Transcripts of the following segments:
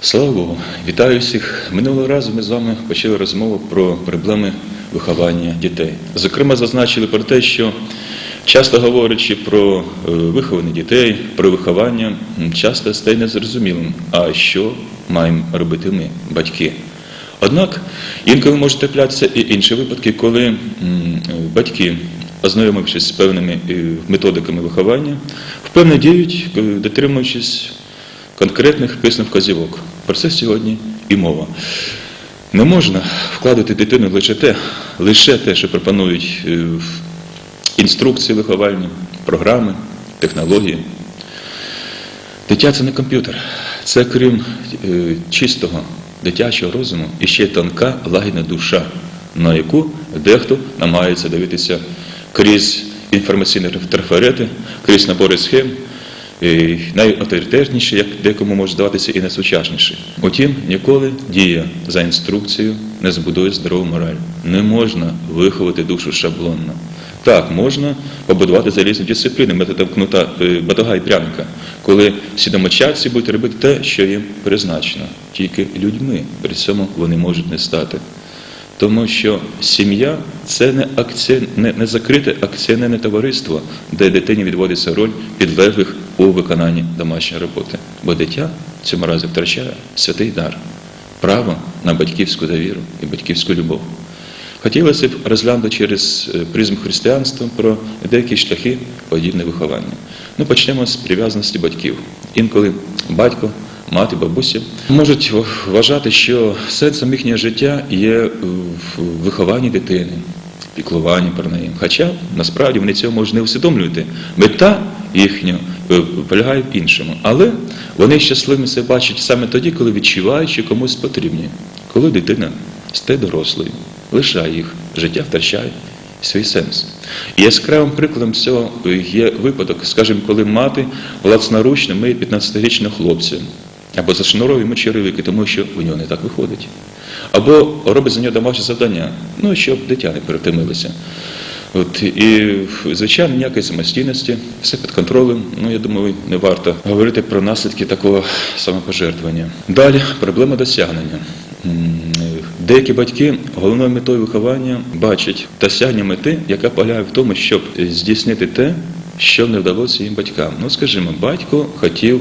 Слава Богу, вітаю всіх. Минулого разу ми з вами почали розмову про проблеми виховання дітей. Зокрема, зазначили про те, що часто говорячи про е, вихованих дітей, про виховання, часто стає незрозумілим, а що маємо робити ми, батьки. Однак інколи можуть траплятися і інші випадки, коли е, батьки, ознайомившись з певними е, методиками виховання, впевнено діють, е, дотримуючись конкретних писаних вказівок. Про це сьогодні і мова. Не можна вкладати дитину лише те, лише те, що пропонують е, інструкції виховальні, програми, технології. Дитя це не комп'ютер. Це крім чистого дитячого розуму і ще тонка лагідна душа, на яку дехто намагається дивитися крізь інформаційні трафарети, крізь набори схем, і найавторитетніші, як декому може здаватися, і найсучасніші. Утім, ніколи дія за інструкцією не збудує здорову мораль. Не можна виховати душу шаблонно. Так, можна побудувати залізну дисципліну методом кнута е, батога і пряника, коли всі домочадці будуть робити те, що їм призначено. Тільки людьми при цьому вони можуть не стати. Тому що сім'я це не акці... не, не закрите акціонерне товариство, де дитині відводиться роль підлеглих у виконанні домашньої роботи. Бо дитя в цьому разі втрачає святий дар, право на батьківську довіру і батьківську любов. Хотілося б розглянути через е, призму християнства про деякі шляхи подібне виховання. Ну, почнемо з прив'язаності батьків. Інколи батько, мати, бабуся можуть вважати, що сенсом їхнього життя є в вихованні дитини, піклуванні про неї. Хоча насправді вони цього можуть не усвідомлювати. Мета їхня е, полягає в іншому. Але вони щасливими себе бачать саме тоді, коли відчувають, що комусь потрібні, коли дитина стає дорослою, лишає їх, життя втрачає свій сенс. І яскравим прикладом цього є випадок, скажімо, коли мати власноручно миє 15-річного хлопця, або зашнуровує йому черевики, тому що у нього не так виходить. Або робить за нього домашнє завдання, ну, щоб дитя не перетомилося. От, і, звичайно, ніякої самостійності, все під контролем. Ну, я думаю, не варто говорити про наслідки такого самопожертвування. Далі проблема досягнення. Деякі батьки головною метою виховання бачать досягнення мети, яка полягає в тому, щоб здійснити те, що не вдалося їм батькам. Ну, скажімо, батько хотів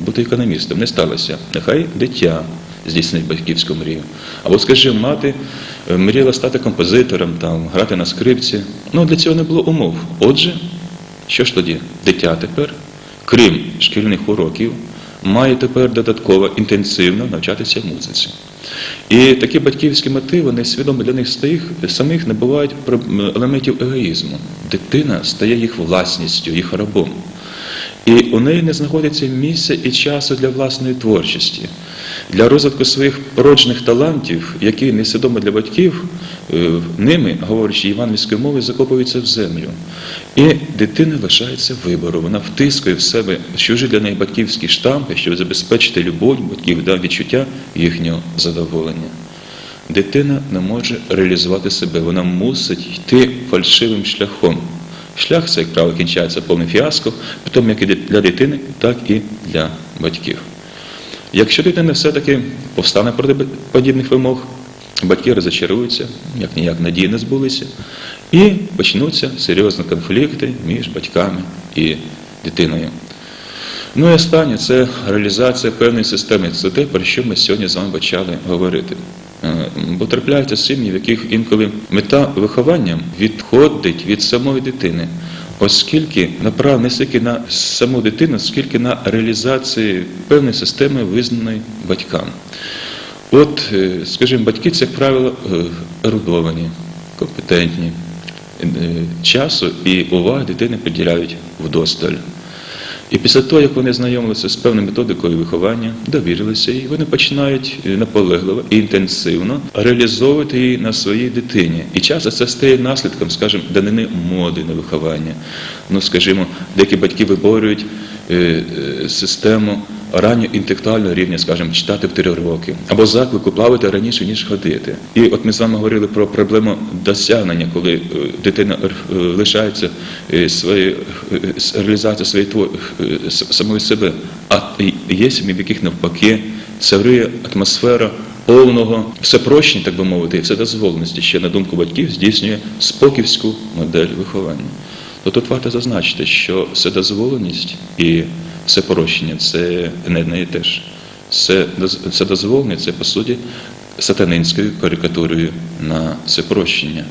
бути економістом, не сталося. Нехай дитя здійснить батьківську мрію. Або, скажімо, мати е, мріяла стати композитором, там, грати на скрипці. Ну, для цього не було умов. Отже, що ж тоді? Дитя тепер, крім шкільних уроків, має тепер додатково інтенсивно навчатися музиці. І такі батьківські мотиви, несвідомо для них самих набувають про- елементів егоїзму. Дитина стає їх власністю, їх рабом. І у неї не знаходиться місця і часу для власної творчості, для розвитку своїх породжених талантів, які несвідомо для батьків, е, ними, говорячи євангельською мовою, закопуються в землю. І дитина лишається вибору. Вона втискує в себе чужі для неї батьківські штампи, щоб забезпечити любов батьків да, відчуття їхнього задоволення. Дитина не може реалізувати себе, вона мусить йти фальшивим шляхом. Шлях цей, як правило, кінчається повним фіаско, потім як і для дитини, так і для батьків. Якщо дитина все-таки повстане проти подібних вимог, батьки розочаруються, як ніяк надії не збулися, і почнуться серйозні конфлікти між батьками і дитиною. Ну і останнє це реалізація певної системи. Це те, про що ми сьогодні з вами почали говорити. Бо трапляються сім'ї, в яких інколи мета виховання відходить від самої дитини, оскільки направлена не стільки на саму дитину, скільки на реалізацію певної системи, визнаної батькам. От, е, скажімо, батьки це, як правило, е, ерудовані, компетентні. Е, Часу і уваги дитини приділяють вдосталь. І після того, як вони знайомилися з певною методикою виховання, довірилися їй, вони починають е, наполегливо і інтенсивно реалізовувати її на своїй дитині. І часто це стає наслідком, скажімо, данини моди на виховання. Ну, скажімо, деякі батьки виборюють е, е, систему раннього інтелектуального рівня, скажімо, читати в три роки, або заклику плавати раніше, ніж ходити. І от ми з вами говорили про проблему досягнення, коли е, дитина е, лишається е, своєї реалізації своєї тво- е, самої себе. А є сім'ї, в яких навпаки царує атмосфера повного всепрощення, так би мовити, і вседозволеності, що, на думку батьків, здійснює споківську модель виховання. То тут варто зазначити, що вседозволеність і всепрощення – це не одне і те ж. Це доз- Вседозволення – це, по суті, сатанинською карикатурою на всепрощення.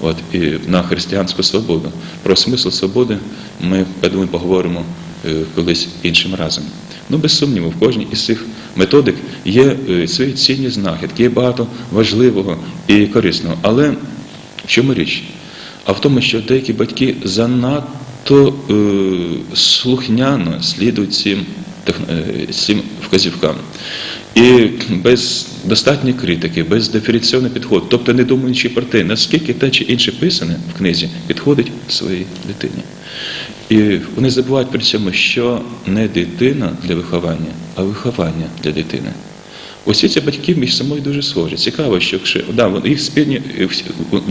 От, і на християнську свободу. Про смисл свободи ми, я думаю, поговоримо е, колись іншим разом. Ну, без сумніву, в кожній із цих методик є е, свої цінні знахідки, є багато важливого і корисного. Але в чому річ? А в тому, що деякі батьки занадто е, слухняно слідують цим, е, цим вказівкам. І без достатньої критики, без диференційного підходу, тобто не думаючи про те, наскільки те чи інше писане в книзі підходить своїй дитині. І вони забувають при цьому, що не дитина для виховання, а виховання для дитини. Усі ці батьки між собою дуже схожі. Цікаво, що да, їх спільні, е,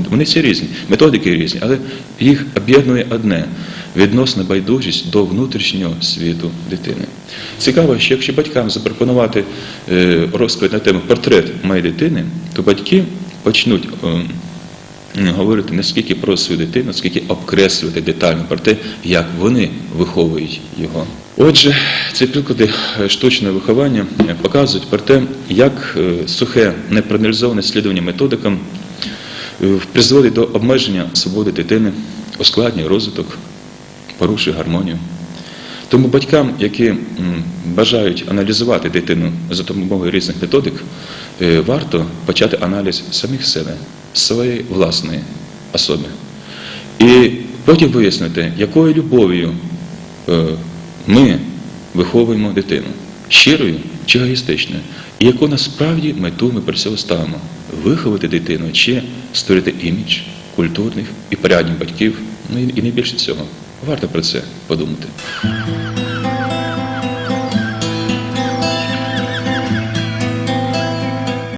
вони всі різні, методики різні, але їх об'єднує одне відносна байдужість до внутрішнього світу дитини. Цікаво, що якщо батькам запропонувати е, розповідь на тему портрет моєї дитини, то батьки почнуть. Говорити не скільки про свою дитину, скільки обкреслювати детально про те, як вони виховують його. Отже, ці приклади штучного виховання показують про те, як е, сухе, непроаналізоване слідування методикам е, призводить до обмеження свободи дитини, ускладнює розвиток, порушує гармонію. Тому батькам, які бажають аналізувати дитину за допомогою різних методик, е, варто почати аналіз самих себе, своєї власної особи. І потім вияснити, якою любов'ю е, ми виховуємо дитину, щирою чи егоїстичною, і яку насправді мету ми при цьому ставимо виховати дитину чи створити імідж культурних і порядних батьків, ну і не більше цього. Варто про це подумати.